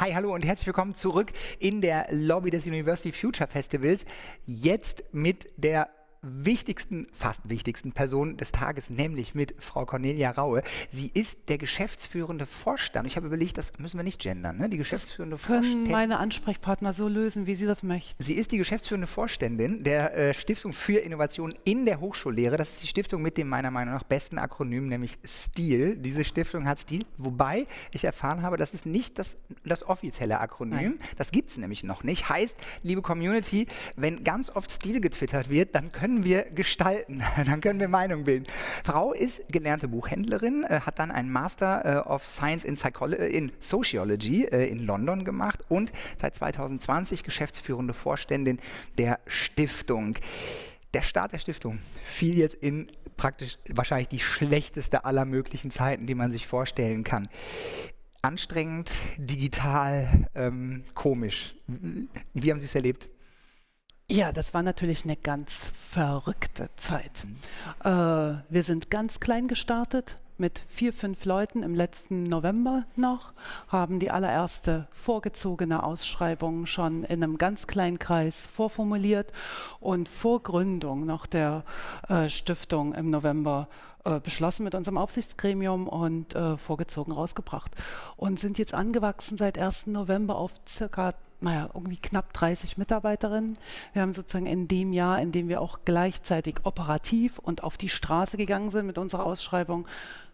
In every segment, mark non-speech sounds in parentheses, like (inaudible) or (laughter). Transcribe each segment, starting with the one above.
Hi, hallo und herzlich willkommen zurück in der Lobby des University Future Festivals. Jetzt mit der wichtigsten, fast wichtigsten Person des Tages, nämlich mit Frau Cornelia Raue. Sie ist der geschäftsführende Vorstand. Ich habe überlegt, das müssen wir nicht gendern, ne? Die geschäftsführende das können Vorständin. meine Ansprechpartner so lösen, wie sie das möchten. Sie ist die geschäftsführende Vorständin der äh, Stiftung für Innovation in der Hochschullehre. Das ist die Stiftung mit dem meiner Meinung nach besten Akronym, nämlich STIL. Diese Stiftung hat STIL, wobei ich erfahren habe, das ist nicht das, das offizielle Akronym. Nein. Das gibt es nämlich noch nicht. Heißt, liebe Community, wenn ganz oft STIL getwittert wird, dann können können wir gestalten, (laughs) dann können wir Meinung bilden. Frau ist gelernte Buchhändlerin, äh, hat dann einen Master äh, of Science in, Psycholo äh, in Sociology in London gemacht und seit 2020 geschäftsführende Vorständin der Stiftung. Der Start der Stiftung fiel jetzt in praktisch wahrscheinlich die schlechteste aller möglichen Zeiten, die man sich vorstellen kann anstrengend, digital, ähm, komisch. Wie haben Sie es erlebt? Ja, das war natürlich eine ganz verrückte Zeit. Mhm. Äh, wir sind ganz klein gestartet mit vier, fünf Leuten im letzten November noch, haben die allererste vorgezogene Ausschreibung schon in einem ganz kleinen Kreis vorformuliert und vor Gründung noch der äh, Stiftung im November äh, beschlossen mit unserem Aufsichtsgremium und äh, vorgezogen rausgebracht. Und sind jetzt angewachsen seit 1. November auf circa naja, irgendwie knapp 30 Mitarbeiterinnen. Wir haben sozusagen in dem Jahr, in dem wir auch gleichzeitig operativ und auf die Straße gegangen sind mit unserer Ausschreibung,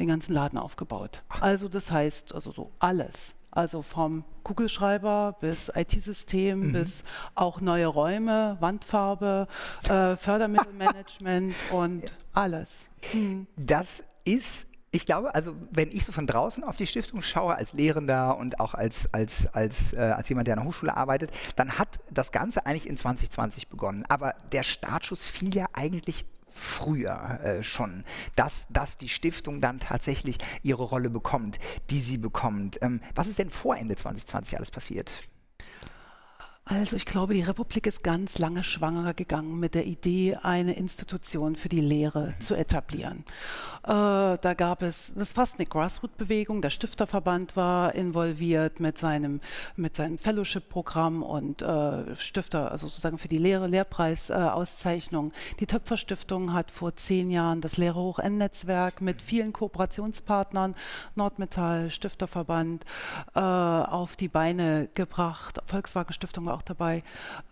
den ganzen Laden aufgebaut. Also das heißt, also so alles. Also vom Kugelschreiber bis IT-System mhm. bis auch neue Räume, Wandfarbe, äh, Fördermittelmanagement (laughs) und alles. Mhm. Das ist ich glaube, also wenn ich so von draußen auf die Stiftung schaue, als Lehrender und auch als, als, als, äh, als jemand, der an der Hochschule arbeitet, dann hat das Ganze eigentlich in 2020 begonnen. Aber der Startschuss fiel ja eigentlich früher äh, schon, dass, dass die Stiftung dann tatsächlich ihre Rolle bekommt, die sie bekommt. Ähm, was ist denn vor Ende 2020 alles passiert? Also ich glaube, die Republik ist ganz lange schwanger gegangen mit der Idee, eine Institution für die Lehre mhm. zu etablieren. Äh, da gab es, das ist fast eine Grassroot-Bewegung, der Stifterverband war involviert mit seinem, mit seinem Fellowship-Programm und äh, Stifter, also sozusagen für die Lehre, Lehrpreisauszeichnung. Äh, die Töpferstiftung hat vor zehn Jahren das Lehre-Hoch-N-Netzwerk mit vielen Kooperationspartnern, Nordmetall, Stifterverband, äh, auf die Beine gebracht. Volkswagen Stiftung war auch dabei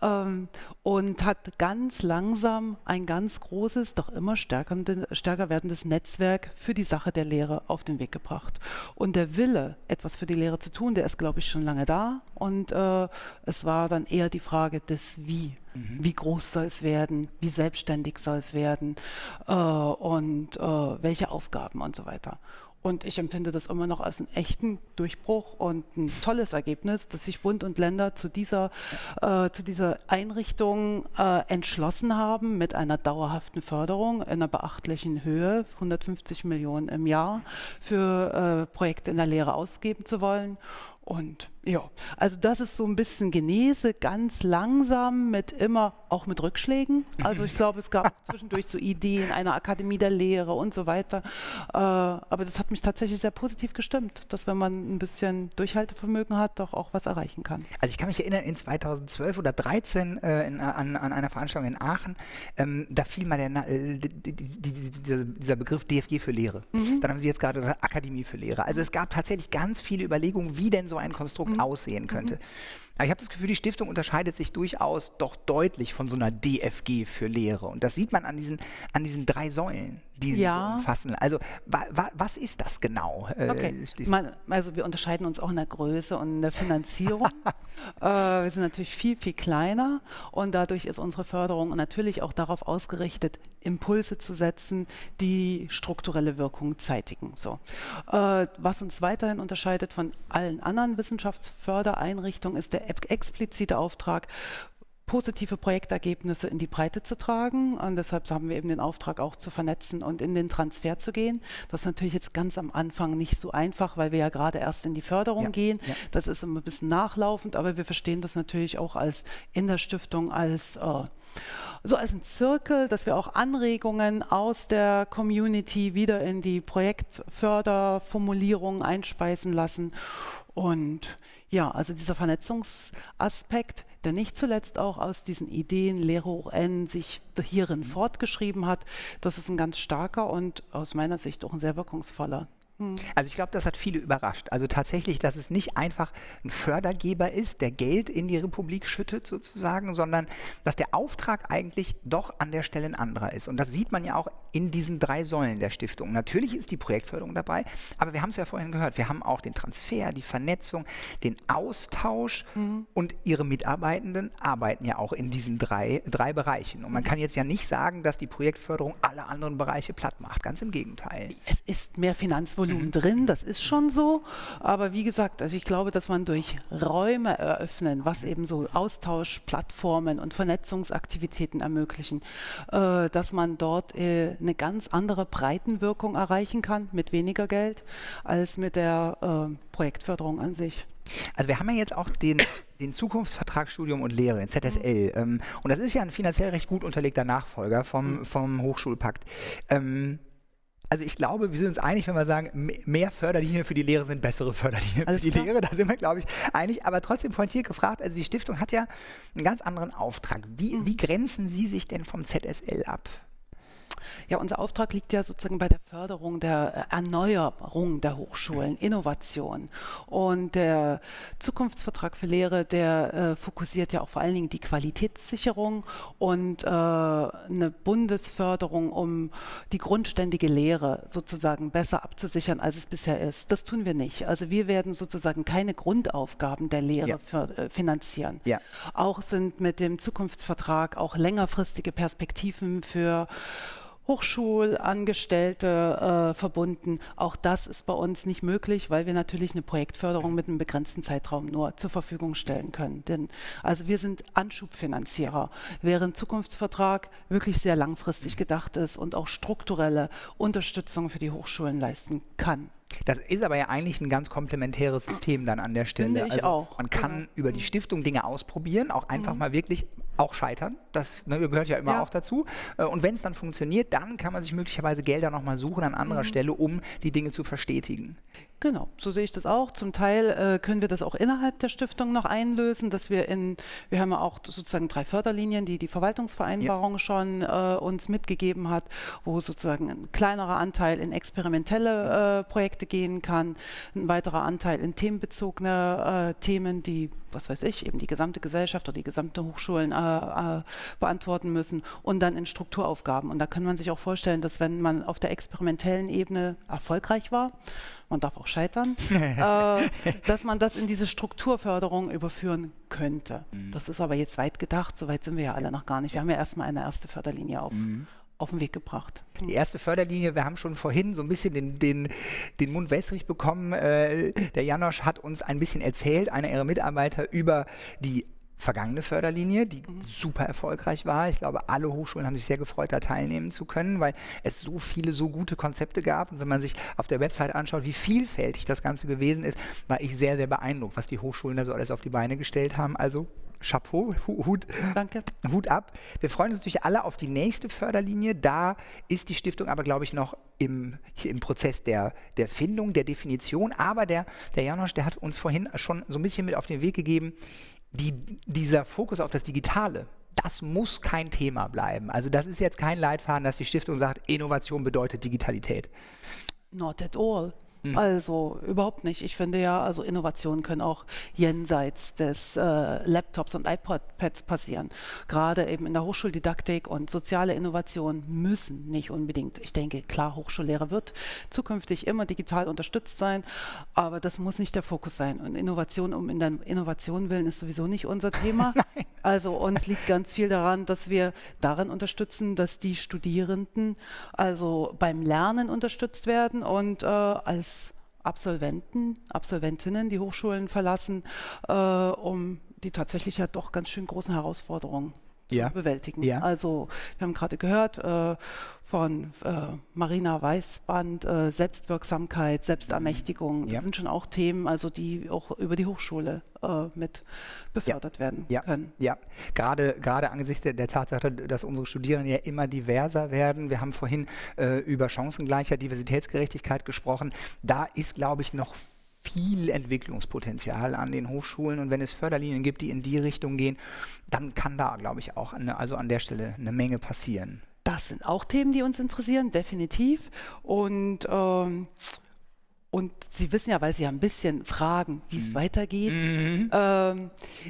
ähm, und hat ganz langsam ein ganz großes, doch immer stärker, stärker werdendes Netzwerk für die Sache der Lehre auf den Weg gebracht. Und der Wille, etwas für die Lehre zu tun, der ist, glaube ich, schon lange da. Und äh, es war dann eher die Frage des Wie. Mhm. Wie groß soll es werden? Wie selbstständig soll es werden? Äh, und äh, welche Aufgaben und so weiter. Und ich empfinde das immer noch als einen echten Durchbruch und ein tolles Ergebnis, dass sich Bund und Länder zu dieser, äh, zu dieser Einrichtung äh, entschlossen haben, mit einer dauerhaften Förderung in einer beachtlichen Höhe, 150 Millionen im Jahr, für äh, Projekte in der Lehre ausgeben zu wollen. Und ja, also das ist so ein bisschen Genese, ganz langsam, mit immer auch mit Rückschlägen. Also ich glaube, es gab (laughs) zwischendurch so Ideen einer Akademie der Lehre und so weiter. Äh, aber das hat mich tatsächlich sehr positiv gestimmt, dass wenn man ein bisschen Durchhaltevermögen hat, doch auch was erreichen kann. Also ich kann mich erinnern, in 2012 oder 2013 äh, in, an, an, einer Veranstaltung in Aachen, ähm, da fiel mal der, äh, die, die, die, dieser Begriff DFG für Lehre. Mhm. Dann haben Sie jetzt gerade Akademie für Lehre. Also es gab tatsächlich ganz viele Überlegungen, wie denn so ein Konstrukt mhm. aussehen könnte. Ich habe das Gefühl, die Stiftung unterscheidet sich durchaus doch deutlich von so einer DFG für Lehre. Und das sieht man an diesen, an diesen drei Säulen, die ja. sie umfassen. Also wa, wa, was ist das genau? Äh, okay. Man, also wir unterscheiden uns auch in der Größe und in der Finanzierung. (laughs) äh, wir sind natürlich viel, viel kleiner und dadurch ist unsere Förderung natürlich auch darauf ausgerichtet, Impulse zu setzen, die strukturelle Wirkung zeitigen. So. Äh, was uns weiterhin unterscheidet von allen anderen Wissenschaftsfördereinrichtungen ist der explizite Auftrag, positive Projektergebnisse in die Breite zu tragen. Und deshalb haben wir eben den Auftrag auch zu vernetzen und in den Transfer zu gehen. Das ist natürlich jetzt ganz am Anfang nicht so einfach, weil wir ja gerade erst in die Förderung ja, gehen. Ja. Das ist immer ein bisschen nachlaufend, aber wir verstehen das natürlich auch als in der Stiftung als äh, so als ein Zirkel, dass wir auch Anregungen aus der Community wieder in die Projektförderformulierung einspeisen lassen. Und ja, also dieser Vernetzungsaspekt, der nicht zuletzt auch aus diesen Ideen Lehre hoch N sich hierin fortgeschrieben hat, das ist ein ganz starker und aus meiner Sicht auch ein sehr wirkungsvoller. Hm. Also ich glaube, das hat viele überrascht. Also tatsächlich, dass es nicht einfach ein Fördergeber ist, der Geld in die Republik schüttet sozusagen, sondern dass der Auftrag eigentlich doch an der Stelle ein anderer ist. Und das sieht man ja auch in diesen drei Säulen der Stiftung. Natürlich ist die Projektförderung dabei, aber wir haben es ja vorhin gehört, wir haben auch den Transfer, die Vernetzung, den Austausch mhm. und ihre Mitarbeitenden arbeiten ja auch in diesen drei, drei Bereichen. Und man kann jetzt ja nicht sagen, dass die Projektförderung alle anderen Bereiche platt macht. Ganz im Gegenteil. Es ist mehr Finanzvolumen Volumen drin, das ist schon so. Aber wie gesagt, also ich glaube, dass man durch Räume eröffnen, was eben so Austauschplattformen und Vernetzungsaktivitäten ermöglichen, äh, dass man dort äh, eine ganz andere Breitenwirkung erreichen kann mit weniger Geld als mit der äh, Projektförderung an sich. Also wir haben ja jetzt auch den, (coughs) den Zukunftsvertrag Studium und Lehre, den ZSL. Mhm. Ähm, und das ist ja ein finanziell recht gut unterlegter Nachfolger vom, mhm. vom Hochschulpakt. Ähm, also ich glaube, wir sind uns einig, wenn wir sagen, mehr Förderlinien für die Lehre sind bessere Förderlinien Alles für die klar. Lehre. Da sind wir, glaube ich, einig. Aber trotzdem pointiert gefragt, also die Stiftung hat ja einen ganz anderen Auftrag. Wie, mhm. wie grenzen Sie sich denn vom ZSL ab? Ja, unser Auftrag liegt ja sozusagen bei der Förderung der Erneuerung der Hochschulen, Innovation. Und der Zukunftsvertrag für Lehre, der äh, fokussiert ja auch vor allen Dingen die Qualitätssicherung und äh, eine Bundesförderung, um die grundständige Lehre sozusagen besser abzusichern, als es bisher ist. Das tun wir nicht. Also wir werden sozusagen keine Grundaufgaben der Lehre ja. für, äh, finanzieren. Ja. Auch sind mit dem Zukunftsvertrag auch längerfristige Perspektiven für Hochschulangestellte äh, verbunden. Auch das ist bei uns nicht möglich, weil wir natürlich eine Projektförderung mit einem begrenzten Zeitraum nur zur Verfügung stellen können. Denn also wir sind Anschubfinanzierer, während Zukunftsvertrag wirklich sehr langfristig gedacht ist und auch strukturelle Unterstützung für die Hochschulen leisten kann. Das ist aber ja eigentlich ein ganz komplementäres System dann an der Stelle. Finde ich also auch. Man kann genau. über die Stiftung Dinge ausprobieren, auch einfach mhm. mal wirklich auch scheitern. Das ne, gehört ja immer ja. auch dazu. Äh, und wenn es dann funktioniert, dann kann man sich möglicherweise Gelder nochmal suchen an anderer mhm. Stelle, um die Dinge zu verstetigen. Genau, so sehe ich das auch. Zum Teil äh, können wir das auch innerhalb der Stiftung noch einlösen, dass wir in, wir haben ja auch sozusagen drei Förderlinien, die die Verwaltungsvereinbarung ja. schon äh, uns mitgegeben hat, wo sozusagen ein kleinerer Anteil in experimentelle äh, Projekte gehen kann, ein weiterer Anteil in themenbezogene äh, Themen, die was weiß ich, eben die gesamte Gesellschaft oder die gesamte Hochschulen äh, äh, beantworten müssen und dann in Strukturaufgaben. Und da kann man sich auch vorstellen, dass wenn man auf der experimentellen Ebene erfolgreich war, man darf auch scheitern, (laughs) äh, dass man das in diese Strukturförderung überführen könnte. Mhm. Das ist aber jetzt weit gedacht, so weit sind wir ja alle noch gar nicht. Wir haben ja erstmal eine erste Förderlinie auf. Mhm auf den Weg gebracht. Die erste Förderlinie, wir haben schon vorhin so ein bisschen den, den, den Mund wässrig bekommen. Äh, der Janosch hat uns ein bisschen erzählt, einer ihrer Mitarbeiter, über die vergangene Förderlinie, die mhm. super erfolgreich war. Ich glaube, alle Hochschulen haben sich sehr gefreut, da teilnehmen zu können, weil es so viele, so gute Konzepte gab. Und wenn man sich auf der Website anschaut, wie vielfältig das Ganze gewesen ist, war ich sehr, sehr beeindruckt, was die Hochschulen da so alles auf die Beine gestellt haben. Also Chapeau, (laughs) Hut, Danke. Hut ab. Wir freuen uns natürlich alle auf die nächste Förderlinie. Da ist die Stiftung aber, glaube ich, noch im, im Prozess der, der Findung, der Definition. Aber der, der Janosch, der hat uns vorhin schon so ein bisschen mit auf den Weg gegeben, die, dieser Fokus auf das Digitale, das muss kein Thema bleiben. Also das ist jetzt kein Leitfaden, dass die Stiftung sagt, Innovation bedeutet Digitalität. Not at all. Mhm. Also überhaupt nicht. Ich finde ja, also Innovationen können auch jenseits des äh, Laptops und iPads passieren. Gerade eben in der Hochschuldidaktik und soziale Innovationen müssen nicht unbedingt. Ich denke, klar, Hochschullehre wird zukünftig immer digital unterstützt sein, aber das muss nicht der Fokus sein. Und Innovation um in der Innovation willen ist sowieso nicht unser Thema. (laughs) also uns liegt ganz viel daran, dass wir darin unterstützen, dass die Studierenden also beim Lernen unterstützt werden und äh, als Absolventen, Absolventinnen die Hochschulen verlassen, äh, um die tatsächlich ja doch ganz schön großen Herausforderungen zu Ja. bewältigen. Ja. Also wir haben gerade gehört äh, von äh, Marina Weißband, äh, Selbstwirksamkeit, Selbstermächtigung. Das Ja. sind schon auch Themen, also die auch über die Hochschule äh, mit befördert werden können. ja. Gerade, gerade angesichts der, der Tatsache, dass unsere Studierenden ja immer diverser werden. Wir haben vorhin äh, über Chancengleichheit, Diversitätsgerechtigkeit gesprochen. Da ist, glaube ich, noch viel Entwicklungspotenzial an den Hochschulen und wenn es Förderlinien gibt, die in die Richtung gehen, dann kann da, glaube ich, auch eine, also an der Stelle eine Menge passieren. Das sind auch Themen, die uns interessieren, definitiv. Und, ähm, und Sie wissen ja, weil Sie ja ein bisschen fragen, wie Mhm. es weitergeht. Ähm,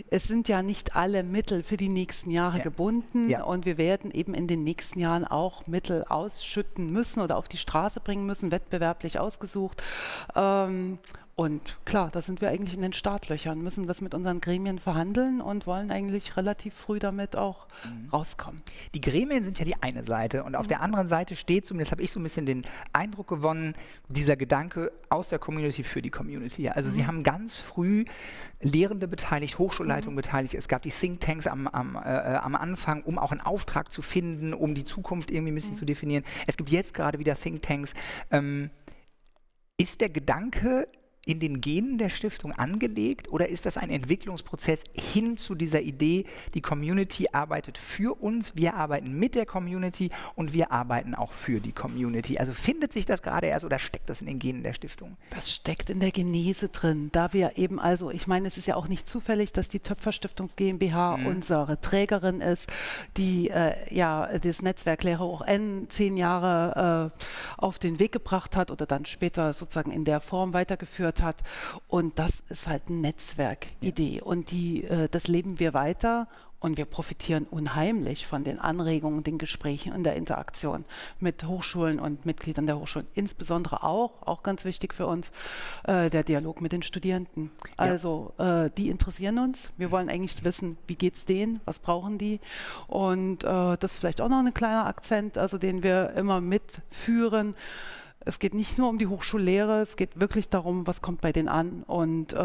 es sind ja nicht alle Mittel für die nächsten Jahre Ja. gebunden Ja. und wir werden eben in den nächsten Jahren auch Mittel ausschütten müssen oder auf die Straße bringen müssen, wettbewerblich ausgesucht. Ähm, und klar, da sind wir eigentlich in den Startlöchern, müssen das mit unseren Gremien verhandeln und wollen eigentlich relativ früh damit auch Mhm. rauskommen. Die Gremien sind ja die eine Seite und auf der anderen Seite steht, zumindest habe ich so ein bisschen den Eindruck gewonnen, dieser Gedanke aus der Community für die Community. Also sie haben ganz früh Lehrende beteiligt, Hochschulleitungen beteiligt. Es gab die Thinktanks am, am, äh, äh, am Anfang, um auch einen Auftrag zu finden, um die Zukunft irgendwie ein bisschen zu definieren. Es gibt jetzt gerade wieder Thinktanks. Ähm, ist der Gedanke in den Genen der Stiftung angelegt oder ist das ein Entwicklungsprozess hin zu dieser Idee, die Community arbeitet für uns, wir arbeiten mit der Community und wir arbeiten auch für die Community? Also findet sich das gerade erst oder steckt das in den Genen der Stiftung? Das steckt in der Genese drin, da wir eben also, ich meine, es ist ja auch nicht zufällig, dass die Töpfer Stiftungs GmbH unsere Trägerin ist, die äh, ja das Netzwerk Lehre hoch N zehn Jahre äh, auf den Weg gebracht hat oder dann später sozusagen in der Form weitergeführt hat. Und das ist halt eine Netzwerkidee und die, äh, das leben wir weiter. Und wir profitieren unheimlich von den Anregungen, den Gesprächen und der Interaktion mit Hochschulen und Mitgliedern der Hochschulen. Insbesondere auch, auch ganz wichtig für uns, äh, der Dialog mit den Studierenden. Also äh, die interessieren uns. Wir wollen eigentlich wissen, wie geht's denen, was brauchen die. Und äh, das ist vielleicht auch noch ein kleiner Akzent, also den wir immer mitführen. Es geht nicht nur um die Hochschullehre, es geht wirklich darum, was kommt bei denen an und äh,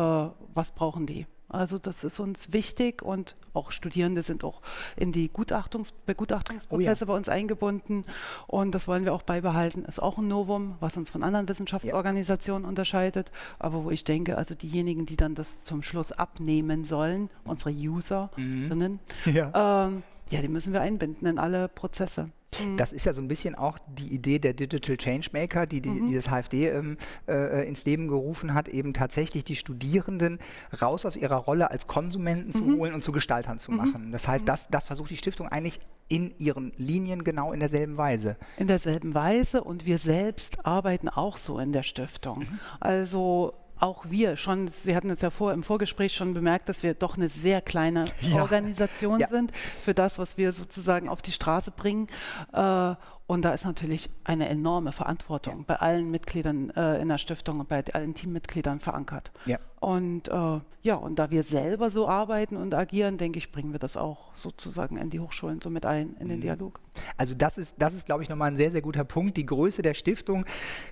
was brauchen die. Also das ist uns wichtig und auch Studierende sind auch in die Gutachtungs Begutachtungsprozesse bei uns eingebunden und das wollen wir auch beibehalten. Ist auch ein Novum, was uns von anderen Wissenschaftsorganisationen unterscheidet, aber wo ich denke, also diejenigen, die dann das zum Schluss abnehmen sollen, unsere Userinnen, Ja. ähm, ja, die müssen wir einbinden in alle Prozesse. Das ist ja so ein bisschen auch die Idee der Digital Changemaker, die, die, die das HFD ähm, äh, ins Leben gerufen hat, eben tatsächlich die Studierenden raus aus ihrer Rolle als Konsumenten zu holen und zu Gestaltern zu machen. Das heißt, das, das versucht die Stiftung eigentlich in ihren Linien genau in derselben Weise. in derselben Weise und wir selbst arbeiten auch so in der Stiftung. Mhm. Also auch wir schon, Sie hatten es ja vor, im Vorgespräch schon bemerkt, dass wir doch eine sehr kleine Ja. Organisation Ja. sind für das, was wir sozusagen auf die Straße bringen. Äh, und da ist natürlich eine enorme Verantwortung bei allen Mitgliedern äh, in der Stiftung und bei allen Teammitgliedern verankert. Ja. Und äh, ja, und da wir selber so arbeiten und agieren, denke ich, bringen wir das auch sozusagen in die Hochschulen so mit ein, in den Mhm. Dialog. Also das ist, das ist, glaube ich, nochmal ein sehr, sehr guter Punkt. Die Größe der Stiftung,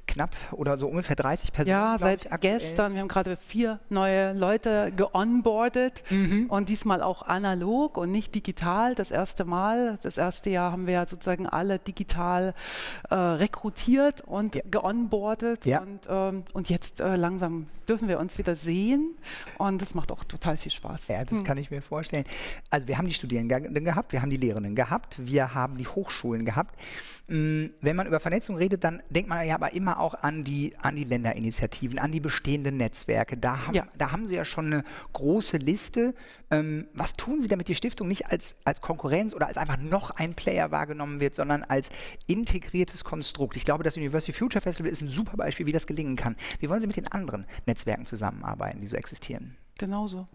knapp oder so ungefähr 30 Personen. Ja, seit ich, gestern. Wir haben gerade vier neue Leute geonboardet Mhm. und diesmal auch analog und nicht digital. Das erste Mal, das erste Jahr haben wir ja sozusagen alle digital äh, rekrutiert und Ja. geonboardet. Ja. Und, ähm, und jetzt äh, langsam dürfen wir uns wieder sehen und das macht auch total viel Spaß. Ja, das kann ich mir vorstellen. Also wir haben die Studierenden gehabt, wir haben die Lehrenden gehabt, wir haben die Hochschulen gehabt. Mm, Wenn man über Vernetzung redet, dann denkt man ja aber immer auch an die, an die Länderinitiativen, an die bestehenden Netzwerke. Da haben, Ja. da haben Sie ja schon eine große Liste. Ähm, was tun Sie, damit die Stiftung nicht als, als Konkurrenz oder als einfach noch ein Player wahrgenommen wird, sondern als integriertes Konstrukt? Ich glaube, das University Future Festival ist ein super Beispiel, wie das gelingen kann. Wie wollen Sie mit den anderen Netzwerken zusammenarbeiten, die so existieren? Genauso.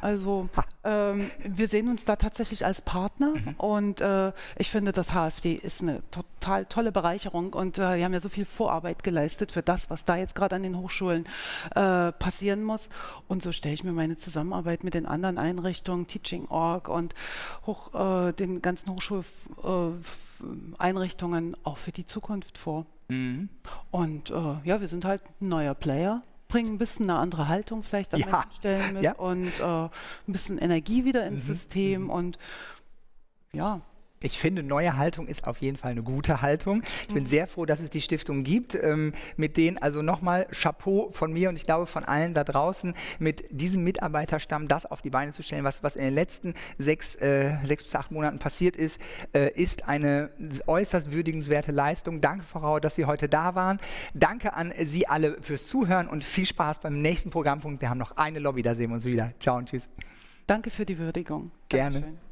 Also ähm, wir sehen uns da tatsächlich als Partner und äh, ich finde, das HFD ist eine total tolle Bereicherung und äh, wir haben ja so viel Vorarbeit geleistet für das, was da jetzt gerade an den Hochschulen äh, passieren muss. Und so stelle ich mir meine Zusammenarbeit mit den anderen Einrichtungen, Teaching.org und hoch, äh, den ganzen Hochschuleinrichtungen auch für die Zukunft vor. Und äh, ja, wir sind halt ein neuer Player, bringen ein bisschen eine andere Haltung vielleicht an Ja, manchen Stellen mit ja. und äh, ein bisschen Energie wieder ins System und ja, ich finde, neue Haltung ist auf jeden Fall eine gute Haltung. Ich bin mhm. sehr froh, dass es die Stiftung gibt, ähm, mit denen also nochmal Chapeau von mir und ich glaube von allen da draußen, mit diesem Mitarbeiterstamm das auf die Beine zu stellen, was, was in den letzten sechs, äh, sechs bis acht Monaten passiert ist, äh, ist eine äußerst würdigenswerte Leistung. Danke, Frau Rauer, dass Sie heute da waren. Danke an Sie alle fürs Zuhören und viel Spaß beim nächsten Programmpunkt. Wir haben noch eine Lobby, da sehen wir uns wieder. Ciao und tschüss. Danke für die Würdigung. Gerne. Dankeschön.